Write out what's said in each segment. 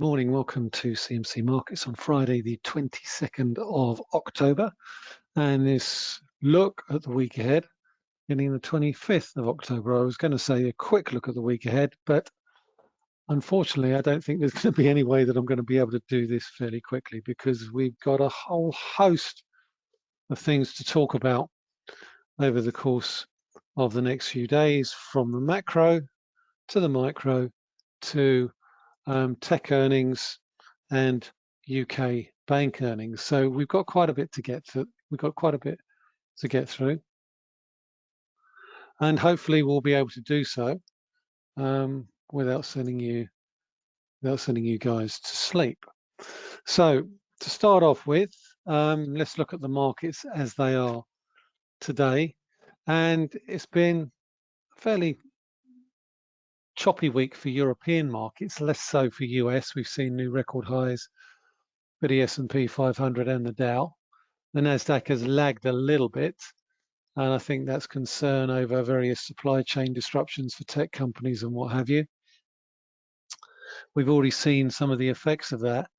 Morning, welcome to CMC Markets on Friday, the 22nd of October. And this look at the week ahead, beginning the 25th of October. I was going to say a quick look at the week ahead, but unfortunately, I don't think there's going to be any way that I'm going to be able to do this fairly quickly because we've got a whole host of things to talk about over the course of the next few days, from the macro to the micro to um, tech earnings and UK bank earnings. So we've got quite a bit to get to. We've got quite a bit to get through, and hopefully we'll be able to do so um, without sending you without sending you guys to sleep. So to start off with, um, let's look at the markets as they are today, and it's been fairly choppy week for European markets, less so for US. We've seen new record highs for the S&P 500 and the Dow. The Nasdaq has lagged a little bit, and I think that's concern over various supply chain disruptions for tech companies and what have you. We've already seen some of the effects of that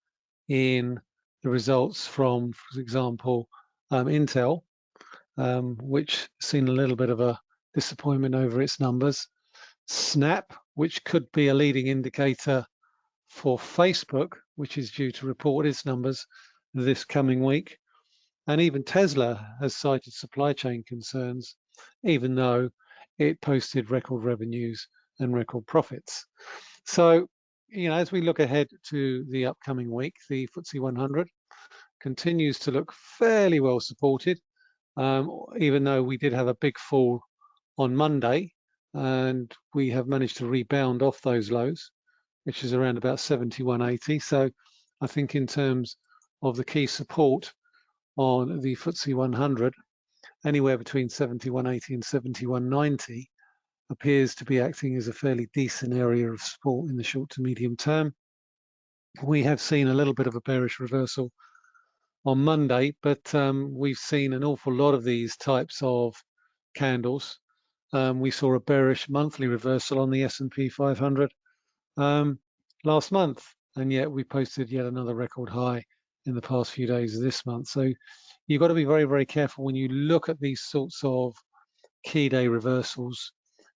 in the results from, for example, um, Intel, um, which seen a little bit of a disappointment over its numbers. Snap, which could be a leading indicator for Facebook, which is due to report its numbers this coming week. And even Tesla has cited supply chain concerns, even though it posted record revenues and record profits. So, you know, as we look ahead to the upcoming week, the FTSE 100 continues to look fairly well supported, um, even though we did have a big fall on Monday and we have managed to rebound off those lows, which is around about 71.80. So I think in terms of the key support on the FTSE 100, anywhere between 71.80 and 71.90 appears to be acting as a fairly decent area of support in the short to medium term. We have seen a little bit of a bearish reversal on Monday, but um, we've seen an awful lot of these types of candles um, we saw a bearish monthly reversal on the S&P 500 um, last month, and yet we posted yet another record high in the past few days of this month. So you've got to be very, very careful when you look at these sorts of key day reversals,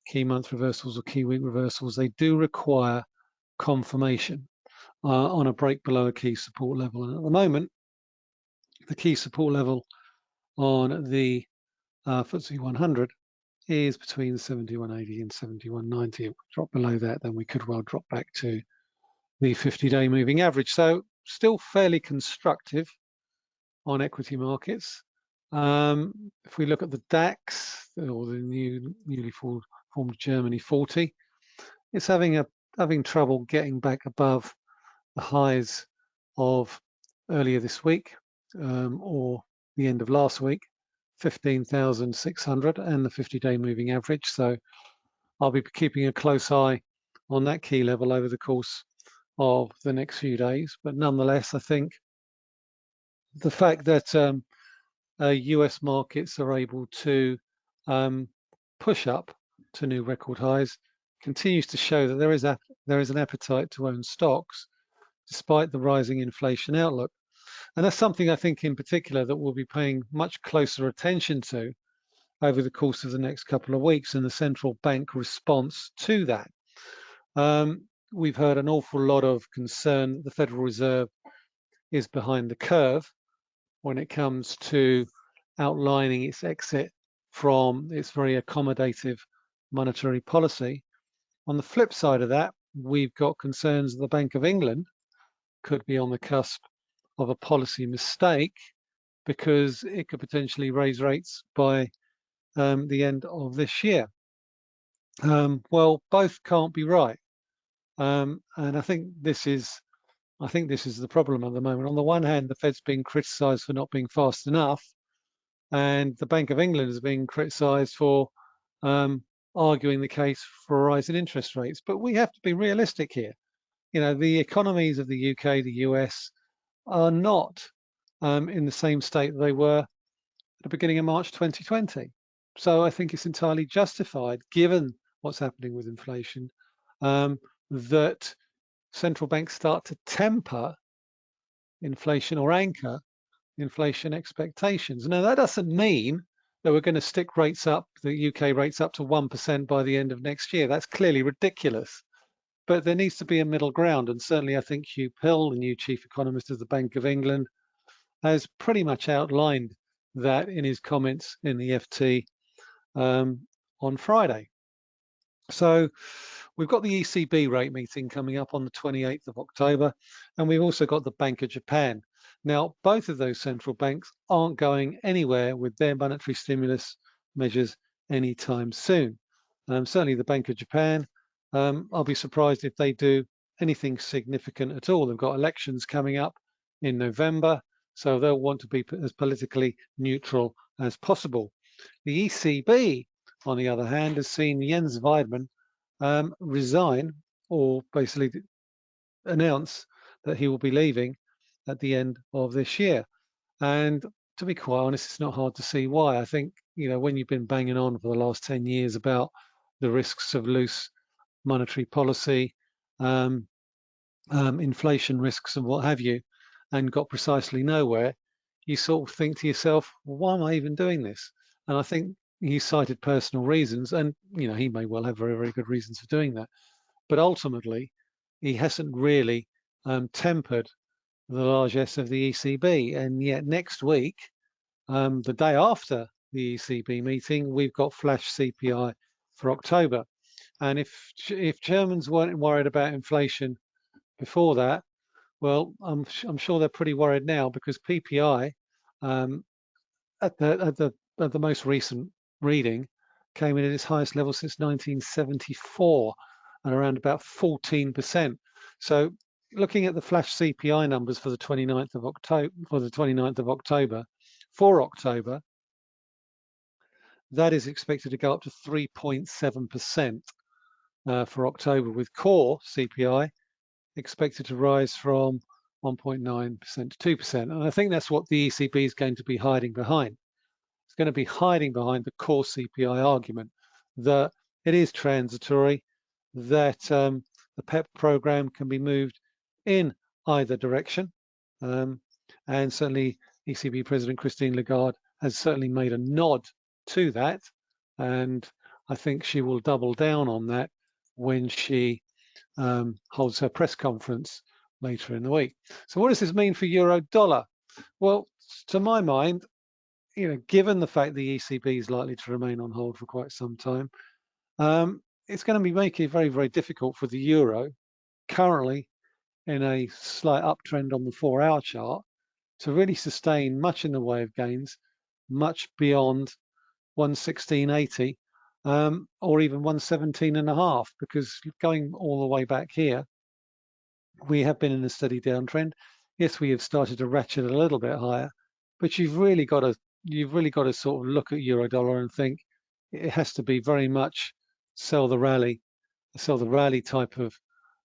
key month reversals or key week reversals. They do require confirmation uh, on a break below a key support level. And at the moment, the key support level on the uh, FTSE 100 is between 7180 and 7190. If we drop below that, then we could well drop back to the 50-day moving average. So still fairly constructive on equity markets. Um, if we look at the DAX or the new newly formed Germany 40, it's having a having trouble getting back above the highs of earlier this week um, or the end of last week. 15,600 and the 50-day moving average. So I'll be keeping a close eye on that key level over the course of the next few days. But nonetheless, I think the fact that um, uh, US markets are able to um, push up to new record highs continues to show that there is a there is an appetite to own stocks despite the rising inflation outlook. And that's something I think in particular that we'll be paying much closer attention to over the course of the next couple of weeks and the central bank response to that. Um, we've heard an awful lot of concern that the Federal Reserve is behind the curve when it comes to outlining its exit from its very accommodative monetary policy. On the flip side of that, we've got concerns that the Bank of England could be on the cusp of a policy mistake because it could potentially raise rates by um, the end of this year. Um, well, both can't be right. Um, and I think this is I think this is the problem at the moment. On the one hand, the Fed's being criticised for not being fast enough, and the Bank of England is being criticised for um, arguing the case for a rise in interest rates. But we have to be realistic here. You know, the economies of the UK, the US, are not um, in the same state they were at the beginning of March 2020. So I think it's entirely justified, given what's happening with inflation, um, that central banks start to temper inflation or anchor inflation expectations. Now, that doesn't mean that we're going to stick rates up, the UK rates up to 1% by the end of next year. That's clearly ridiculous. But there needs to be a middle ground. And certainly, I think Huw Pill, the new chief economist of the Bank of England, has pretty much outlined that in his comments in the FT um, on Friday. So we've got the ECB rate meeting coming up on the 28th of October, and we've also got the Bank of Japan. Now, both of those central banks aren't going anywhere with their monetary stimulus measures anytime soon. Um, certainly the Bank of Japan, um, I'll be surprised if they do anything significant at all. They've got elections coming up in November, so they'll want to be as politically neutral as possible. The ECB, on the other hand, has seen Jens Weidmann um, resign or basically announce that he will be leaving at the end of this year. And to be quite honest, it's not hard to see why. I think, you know, when you've been banging on for the last 10 years about the risks of loose monetary policy, um, um, inflation risks and what have you, and got precisely nowhere, you sort of think to yourself, why am I even doing this? And I think he cited personal reasons, and you know he may well have very, very good reasons for doing that. But ultimately, he hasn't really um, tempered the largesse of the ECB. And yet next week, um, the day after the ECB meeting, we've got flash CPI for October. And if if Germans weren't worried about inflation before that, well, I'm I'm sure they're pretty worried now because PPI um, at the at the at the most recent reading came in at its highest level since 1974 and around about 14%. So looking at the flash CPI numbers for the 29th of October, for the 29th of October, for October, that is expected to go up to 3.7% uh, for October, with core CPI expected to rise from 1.9% to 2%. And I think that's what the ECB is going to be hiding behind. It's going to be hiding behind the core CPI argument that it is transitory, that um, the PEPP program can be moved in either direction. Um, and certainly ECB President Christine Lagarde has certainly made a nod to that. And I think she will double down on that when she um, holds her press conference later in the week. So what does this mean for euro dollar? Well, to my mind, you know, given the fact the ECB is likely to remain on hold for quite some time, um, it's going to be making it very, very difficult for the euro currently in a slight uptrend on the four hour chart to really sustain much in the way of gains, much beyond 116.80 um, or even 117 and a half, because going all the way back here, we have been in a steady downtrend. Yes, we have started to ratchet a little bit higher, but you've really got to you've really got to sort of look at euro dollar and think it has to be very much sell the rally, sell the rally type of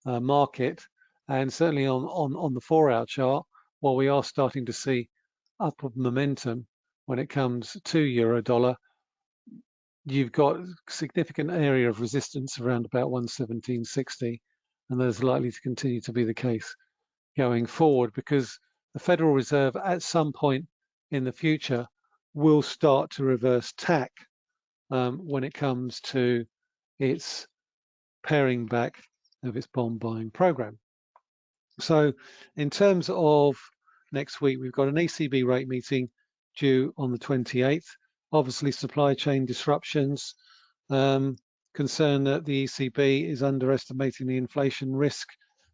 uh, market and certainly on, on, on the four hour chart, while we are starting to see upward momentum when it comes to euro dollar, you've got significant area of resistance around about 117.60, and there's likely to continue to be the case going forward because the Federal Reserve at some point in the future will start to reverse tack um, when it comes to its paring back of its bond buying program. So in terms of next week, we've got an ECB rate meeting due on the 28th. Obviously, supply chain disruptions, um, concern that the ECB is underestimating the inflation risk.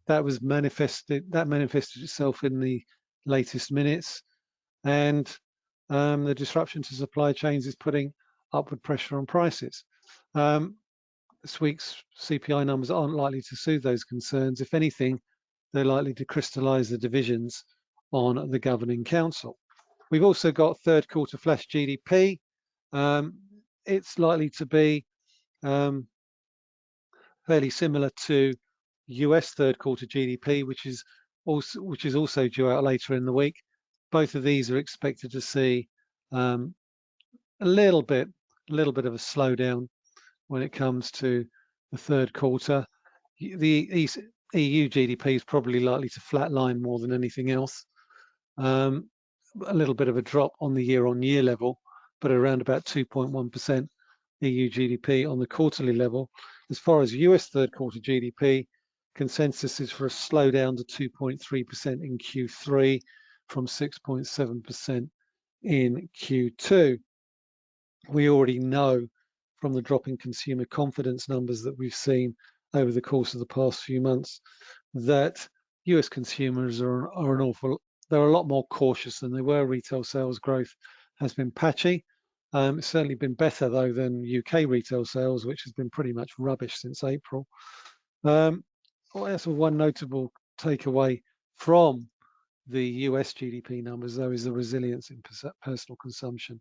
That was manifested, that manifested itself in the latest minutes. And um, the disruption to supply chains is putting upward pressure on prices. Um, this week's CPI numbers aren't likely to soothe those concerns. If anything, they're likely to crystallize the divisions on the governing council. We've also got third quarter flash GDP. Um, it's likely to be um, fairly similar to US third quarter GDP, which is also which is also due out later in the week. Both of these are expected to see um, a little bit, a little bit of a slowdown when it comes to the third quarter. The EU GDP is probably likely to flatline more than anything else. Um, a little bit of a drop on the year-on-year level, but around about 2.1% EU GDP on the quarterly level. As far as US third quarter GDP, consensus is for a slowdown to 2.3% in Q3 from 6.7% in Q2. We already know from the drop in consumer confidence numbers that we've seen over the course of the past few months that US consumers are, are an awful, they're a lot more cautious than they were. Retail sales growth has been patchy. Um, it's certainly been better though than UK retail sales, which has been pretty much rubbish since April. Um, well, that's one notable takeaway from the US GDP numbers, though, is the resilience in personal consumption,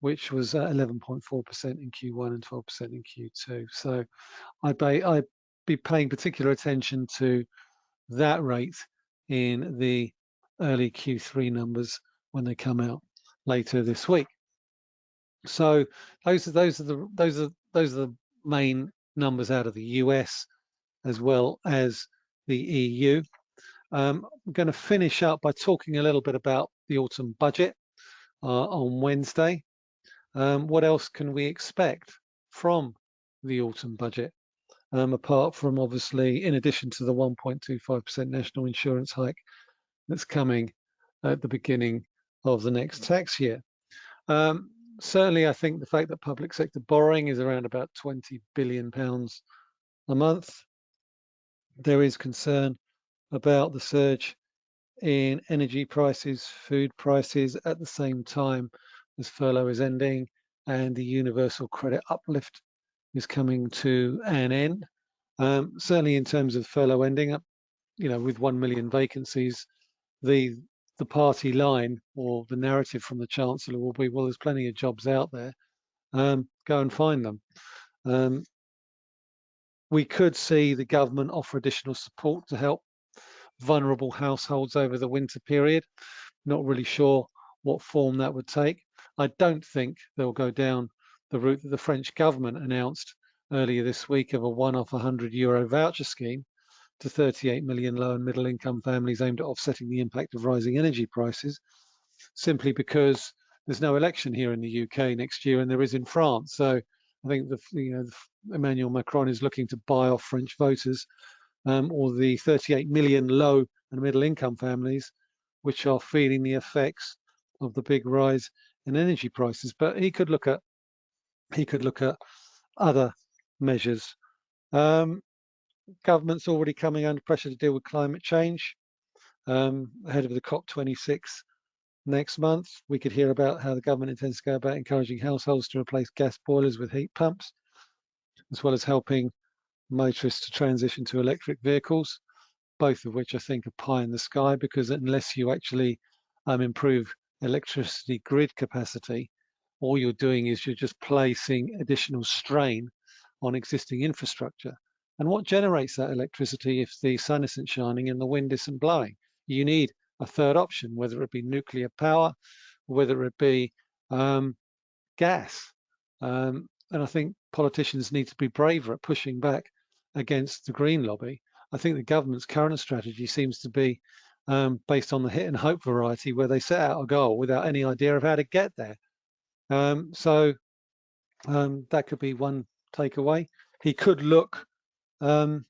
which was 11.4% in Q1 and 12% in Q2. So I'd be, I'd be paying particular attention to that rate in the early Q3 numbers when they come out later this week. So those are those are the those are those are the main numbers out of the US as well as the EU. Um, I'm going to finish up by talking a little bit about the autumn budget uh, on Wednesday. Um, what else can we expect from the autumn budget? Um, apart from obviously, in addition to the 1.25% national insurance hike that's coming at the beginning of the next tax year. Um, certainly, I think the fact that public sector borrowing is around about 20 billion pounds a month, there is concern about the surge in energy prices, food prices at the same time as furlough is ending and the universal credit uplift is coming to an end. Um, certainly in terms of furlough ending, up, you know, with 1 million vacancies, the the party line or the narrative from the Chancellor will be, well, there's plenty of jobs out there, um, go and find them. Um, we could see the government offer additional support to help vulnerable households over the winter period. Not really sure what form that would take. I don't think they'll go down the route that the French government announced earlier this week of a one-off 100 euro voucher scheme to 38 million low and middle income families aimed at offsetting the impact of rising energy prices, simply because there's no election here in the UK next year and there is in France. So I think the, you know, Emmanuel Macron is looking to buy off French voters um, or the 38 million low and middle income families, which are feeling the effects of the big rise in energy prices. But he could look at he could look at other measures. Um, government's already coming under pressure to deal with climate change um, ahead of the COP26 next month. We could hear about how the government intends to go about encouraging households to replace gas boilers with heat pumps, as well as helping motorists to transition to electric vehicles, both of which I think are pie in the sky because unless you actually um, improve electricity grid capacity, all you're doing is you're just placing additional strain on existing infrastructure. And what generates that electricity if the sun isn't shining and the wind isn't blowing? You need a third option, whether it be nuclear power, whether it be um, gas. Um, and I think politicians need to be braver at pushing back against the green lobby. I think the government's current strategy seems to be um, based on the hit and hope variety, where they set out a goal without any idea of how to get there. Um, so um, that could be one takeaway. He could look, um,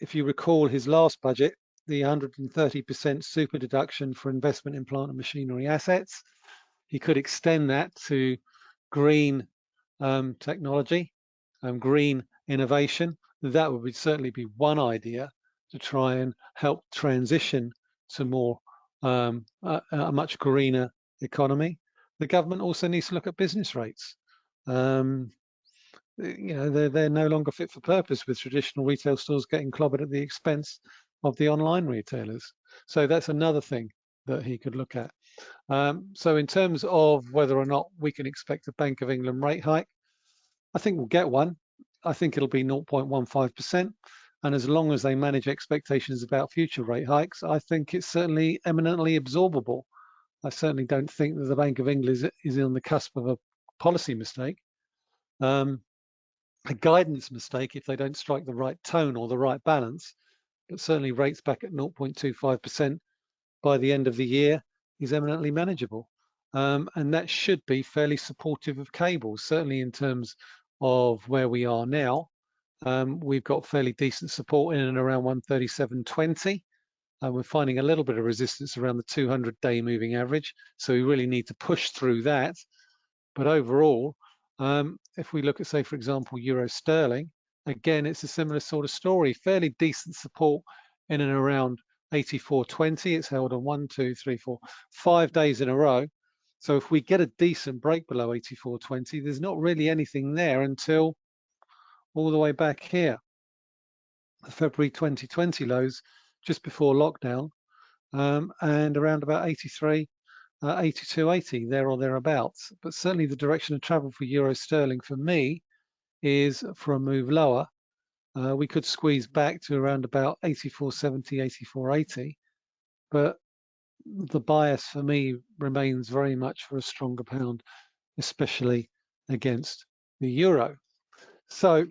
if you recall his last budget, the 130% super deduction for investment in plant and machinery assets. He could extend that to green um, technology, um, green innovation, that would certainly be one idea to try and help transition to more um, a, a, much greener economy. The government also needs to look at business rates. Um, you know, they're, they're no longer fit for purpose with traditional retail stores getting clobbered at the expense of the online retailers. So that's another thing that he could look at. Um, so in terms of whether or not we can expect a Bank of England rate hike, I think we'll get one. I think it'll be 0.15%. And as long as they manage expectations about future rate hikes, I think it's certainly eminently absorbable. I certainly don't think that the Bank of England is, is on the cusp of a policy mistake. Um, a guidance mistake if they don't strike the right tone or the right balance. but certainly rates back at 0.25% by the end of the year is eminently manageable. Um, and that should be fairly supportive of cables, certainly in terms of where we are now. Um, we've got fairly decent support in and around 137.20. And we're finding a little bit of resistance around the 200 day moving average. So we really need to push through that. But overall, um, if we look at, say, for example, euro sterling, again, it's a similar sort of story, fairly decent support in and around 84.20. It's held on one, two, three, four, five days in a row. So if we get a decent break below 84.20, there's not really anything there until all the way back here. The February 2020 lows just before lockdown um, and around about 83, uh, 82.80 there or thereabouts. But certainly the direction of travel for euro sterling for me is for a move lower. Uh, we could squeeze back to around about 84.70, 84.80, but the bias for me remains very much for a stronger pound, especially against the euro. So,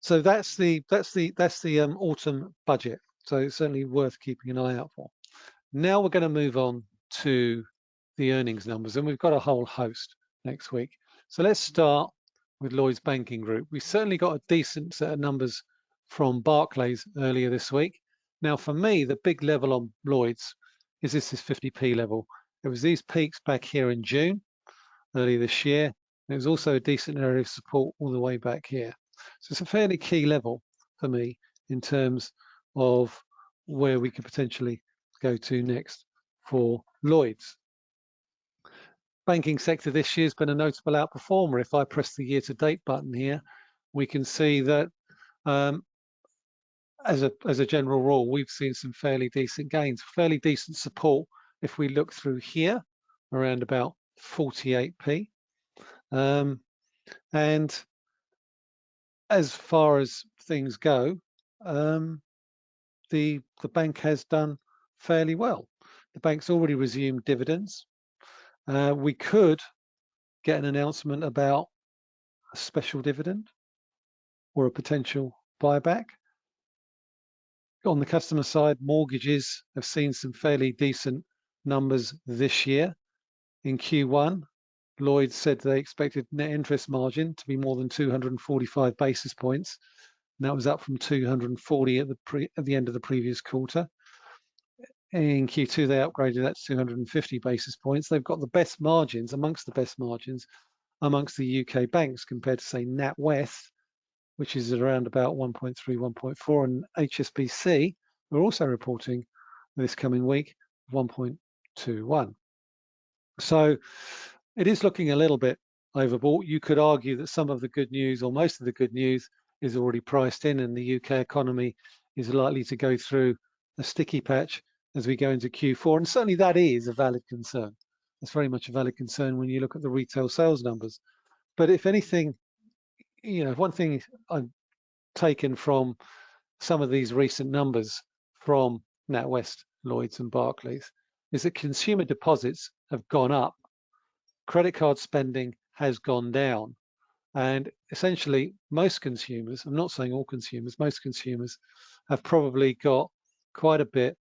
so that's the that's the that's the um, autumn budget. So it's certainly worth keeping an eye out for. Now we're going to move on to the earnings numbers, and we've got a whole host next week. So let's start with Lloyds Banking Group. We certainly got a decent set of numbers from Barclays earlier this week. Now, for me, the big level on Lloyds is this is 50p level. It was these peaks back here in June, earlier this year. It was also a decent area of support all the way back here. So it's a fairly key level for me in terms of where we could potentially go to next for Lloyds. Banking sector this year has been a notable outperformer. If I press the year to date button here, we can see that um, as a as a general rule, we've seen some fairly decent gains, fairly decent support. If we look through here, around about 48p, um, and as far as things go, um, the the bank has done fairly well. The bank's already resumed dividends. Uh, we could get an announcement about a special dividend or a potential buyback on the customer side, mortgages have seen some fairly decent numbers this year. In Q1, Lloyd said they expected net interest margin to be more than 245 basis points. And that was up from 240 at the pre, at the end of the previous quarter. In Q2, they upgraded that to 250 basis points. They've got the best margins, amongst the best margins, amongst the UK banks compared to say NatWest, which is around about 1.3, 1.4, and HSBC are also reporting this coming week 1.21. So it is looking a little bit overbought. You could argue that some of the good news or most of the good news is already priced in and the UK economy is likely to go through a sticky patch as we go into Q4. And certainly that is a valid concern. It's very much a valid concern when you look at the retail sales numbers. But if anything, you know, one thing I've taken from some of these recent numbers from NatWest, Lloyds and Barclays is that consumer deposits have gone up, credit card spending has gone down, and essentially most consumers, I'm not saying all consumers, most consumers have probably got quite a bit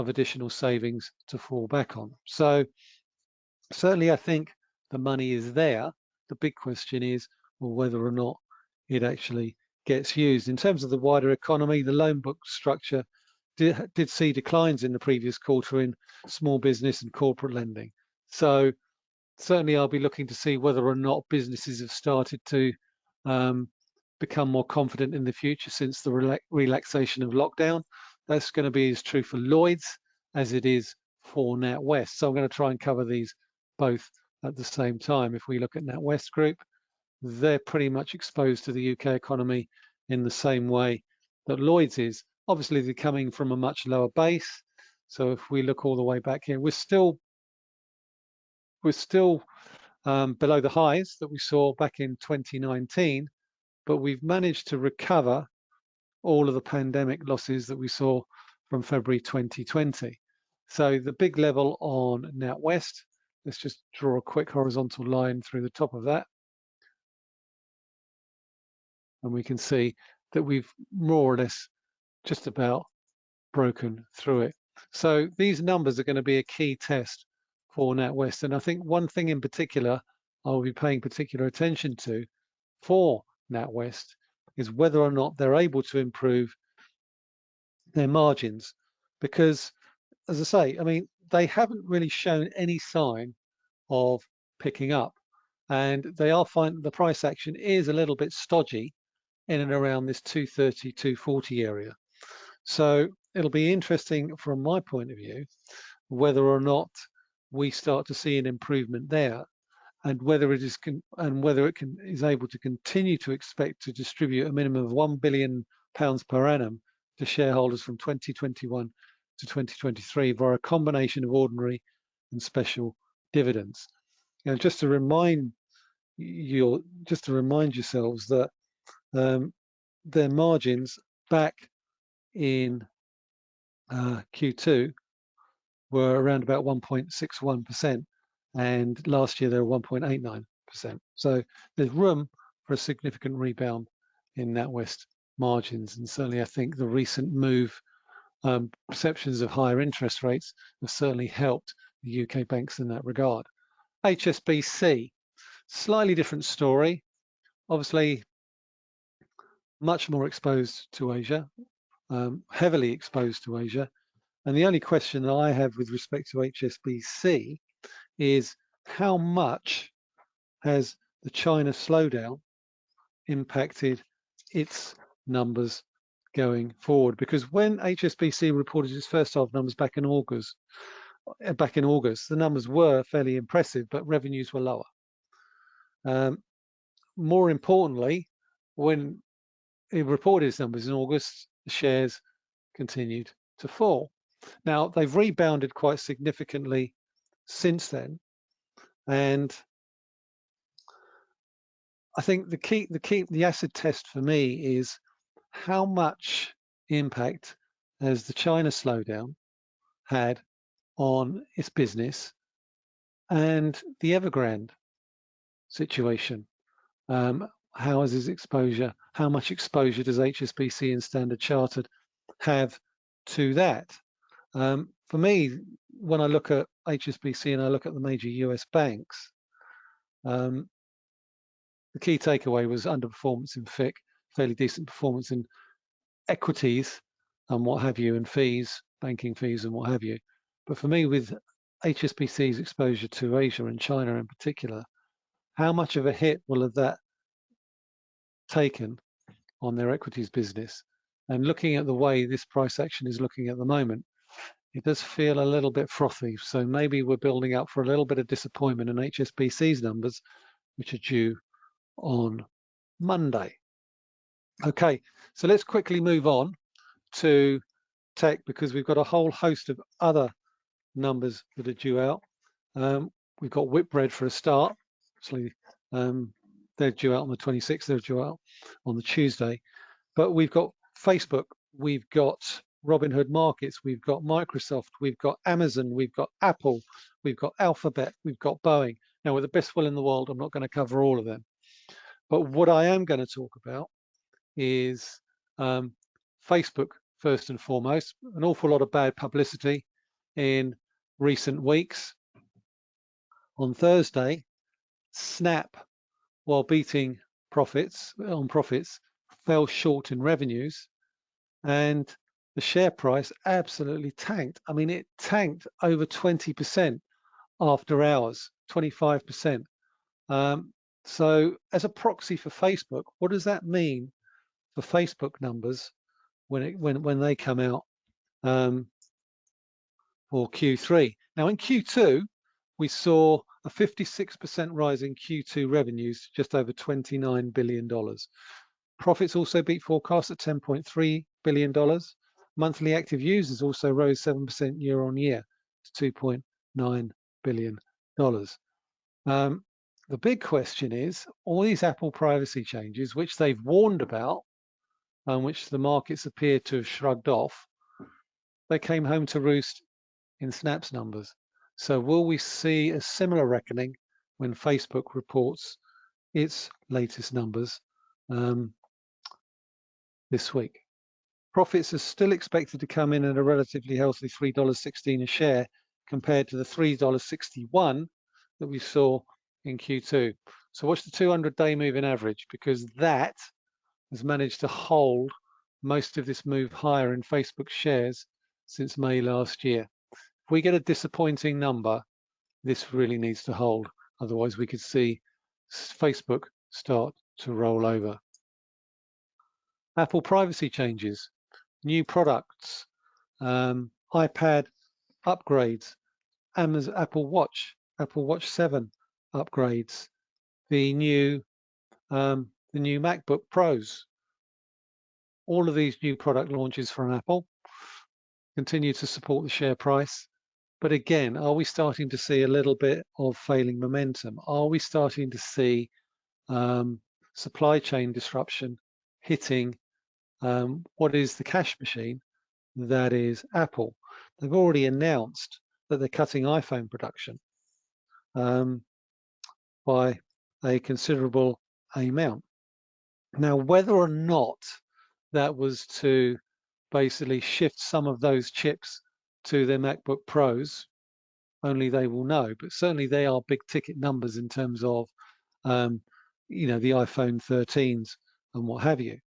of additional savings to fall back on. So certainly I think the money is there. The big question is, or whether or not it actually gets used. In terms of the wider economy, the loan book structure did, did see declines in the previous quarter in small business and corporate lending. So certainly I'll be looking to see whether or not businesses have started to um, become more confident in the future since the rela relaxation of lockdown. That's going to be as true for Lloyds as it is for NatWest. So I'm going to try and cover these both at the same time. If we look at NatWest Group, they're pretty much exposed to the UK economy in the same way that Lloyds is. Obviously, they're coming from a much lower base. So if we look all the way back here, we're still we're still um, below the highs that we saw back in 2019, but we've managed to recover all of the pandemic losses that we saw from February 2020. So the big level on NatWest, let's just draw a quick horizontal line through the top of that and we can see that we've more or less just about broken through it. So these numbers are going to be a key test for NatWest. And I think one thing in particular I'll be paying particular attention to for NatWest is whether or not they're able to improve their margins. Because as I say, I mean, they haven't really shown any sign of picking up. And they are finding the price action is a little bit stodgy in and around this 230, 240 area. So it'll be interesting from my point of view, whether or not we start to see an improvement there and whether it is and whether it can is able to continue to expect to distribute a minimum of 1 billion pounds per annum to shareholders from 2021 to 2023 via a combination of ordinary and special dividends. Now, just to remind you, just to remind yourselves that um, their margins back in uh, Q2 were around about 1.61%, and last year they were 1.89%. So there's room for a significant rebound in NatWest margins, and certainly I think the recent move, um, perceptions of higher interest rates have certainly helped the UK banks in that regard. HSBC, slightly different story. Obviously, much more exposed to Asia, um, heavily exposed to Asia. And the only question that I have with respect to HSBC is how much has the China slowdown impacted its numbers going forward? Because when HSBC reported its first half numbers back in August, uh, back in August, the numbers were fairly impressive, but revenues were lower. Um, more importantly, when it reported its numbers in August, the shares continued to fall. Now, they've rebounded quite significantly since then. And I think the key, the key, the acid test for me is how much impact has the China slowdown had on its business and the Evergrande situation. Um, how is his exposure? How much exposure does HSBC and Standard Chartered have to that? Um, for me, when I look at HSBC and I look at the major US banks, um, the key takeaway was underperformance in FICC, fairly decent performance in equities and what have you, and fees, banking fees and what have you. But for me, with HSBC's exposure to Asia and China in particular, how much of a hit will have that taken on their equities business? And looking at the way this price action is looking at the moment, it does feel a little bit frothy. So maybe we're building up for a little bit of disappointment in HSBC's numbers, which are due on Monday. Okay, so let's quickly move on to tech because we've got a whole host of other numbers that are due out. Um, we've got Whitbread for a start. Actually, um, they're due out on the 26th, they're due out on the Tuesday. But we've got Facebook, we've got Robinhood Markets, we've got Microsoft, we've got Amazon, we've got Apple, we've got Alphabet, we've got Boeing. Now, with the best will in the world, I'm not going to cover all of them. But what I am going to talk about is um, Facebook, first and foremost. An awful lot of bad publicity in recent weeks. On Thursday, Snap, while beating profits on profits, fell short in revenues. And the share price absolutely tanked. I mean, it tanked over 20% after hours, 25%. Um, so as a proxy for Facebook, what does that mean for Facebook numbers when it when when they come out um, for Q3? Now in Q2, we saw a 56% rise in Q2 revenues, just over $29 billion. Profits also beat forecasts at $10.3 billion. Monthly active users also rose 7% year on year to $2.9 billion. Um, the big question is all these Apple privacy changes, which they've warned about and which the markets appear to have shrugged off, they came home to roost in Snap's numbers. So will we see a similar reckoning when Facebook reports its latest numbers um, this week? Profits are still expected to come in at a relatively healthy $3.16 a share compared to the $3.61 that we saw in Q2. So watch the 200-day moving average because that has managed to hold most of this move higher in Facebook shares since May last year. If we get a disappointing number, this really needs to hold. Otherwise, we could see Facebook start to roll over. Apple privacy changes, new products, um, iPad upgrades, Amazon, Apple Watch, Apple Watch 7 upgrades, the new um, the new MacBook Pros. All of these new product launches from Apple continue to support the share price. But again, are we starting to see a little bit of failing momentum? Are we starting to see um, supply chain disruption hitting um, what is the cash machine that is Apple? They've already announced that they're cutting iPhone production um, by a considerable amount. Now, whether or not that was to basically shift some of those chips to their MacBook Pros, only they will know. But certainly they are big ticket numbers in terms of, um, you know, the iPhone 13s and what have you.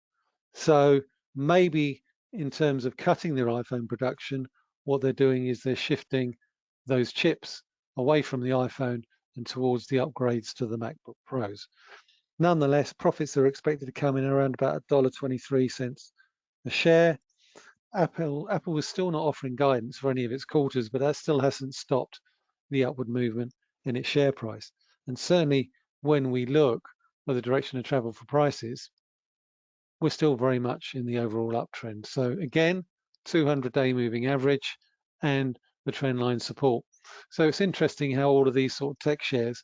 So maybe in terms of cutting their iPhone production, what they're doing is they're shifting those chips away from the iPhone and towards the upgrades to the MacBook Pros. Nonetheless, profits are expected to come in around about $1.23 a share. Apple Apple was still not offering guidance for any of its quarters, but that still hasn't stopped the upward movement in its share price. And certainly when we look at the direction of travel for prices, we're still very much in the overall uptrend. So again, 200-day moving average and the trend line support. So it's interesting how all of these sort of tech shares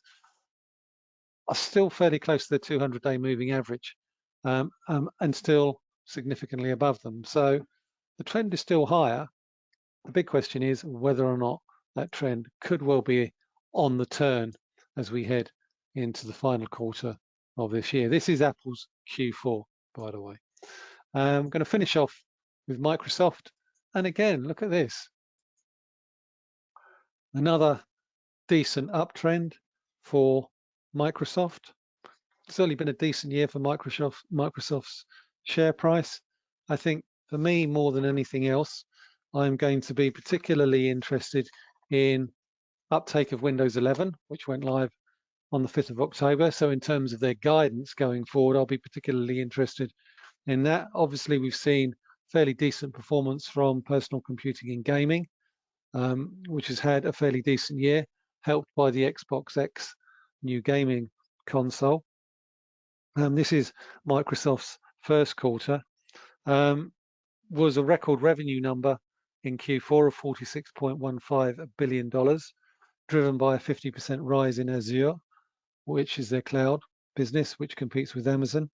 are still fairly close to the 200-day moving average um, um, and still significantly above them. So the trend is still higher. The big question is whether or not that trend could well be on the turn as we head into the final quarter of this year. This is Apple's Q4, by the way. Um, I'm going to finish off with Microsoft. And again, look at this. Another decent uptrend for Microsoft. It's only been a decent year for Microsoft, Microsoft's share price. I think for me, more than anything else, I'm going to be particularly interested in uptake of Windows 11, which went live on the 5th of October. So in terms of their guidance going forward, I'll be particularly interested in that. Obviously, we've seen fairly decent performance from personal computing and gaming, um, which has had a fairly decent year, helped by the Xbox X new gaming console. Um, this is Microsoft's first quarter. Um, was a record revenue number in Q4 of $46.15 billion, driven by a 50% rise in Azure, which is their cloud business, which competes with Amazon.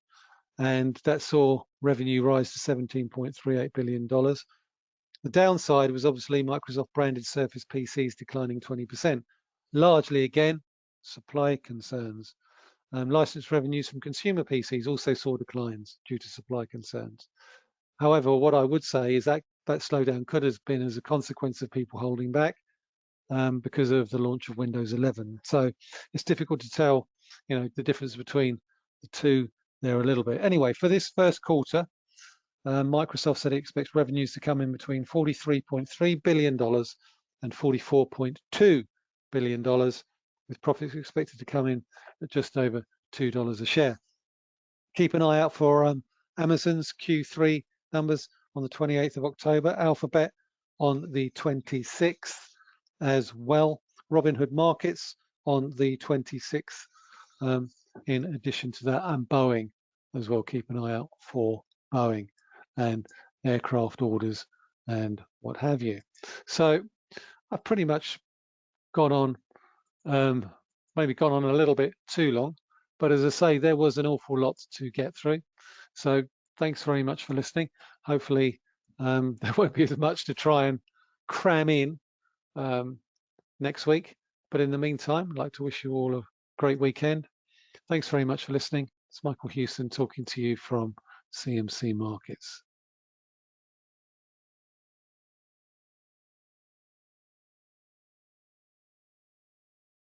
And that saw revenue rise to $17.38 billion. The downside was obviously Microsoft branded Surface PCs declining 20%, largely again, supply concerns. Um, license revenues from consumer PCs also saw declines due to supply concerns. However, what I would say is that that slowdown could have been as a consequence of people holding back um, because of the launch of Windows 11. So it's difficult to tell, you know, the difference between the two there a little bit. Anyway, for this first quarter, uh, Microsoft said it expects revenues to come in between $43.3 billion and $44.2 billion, with profits expected to come in at just over $2 a share. Keep an eye out for um, Amazon's Q3 numbers on the 28th of October, Alphabet on the 26th as well, Robinhood Markets on the 26th um, in addition to that, and Boeing as well. Keep an eye out for Boeing and aircraft orders and what have you. So I've pretty much gone on, um, maybe gone on a little bit too long, but as I say, there was an awful lot to get through. So thanks very much for listening. Hopefully um, there won't be as much to try and cram in um, next week. But in the meantime, I'd like to wish you all a great weekend. Thanks very much for listening. It's Michael Hewson talking to you from CMC Markets.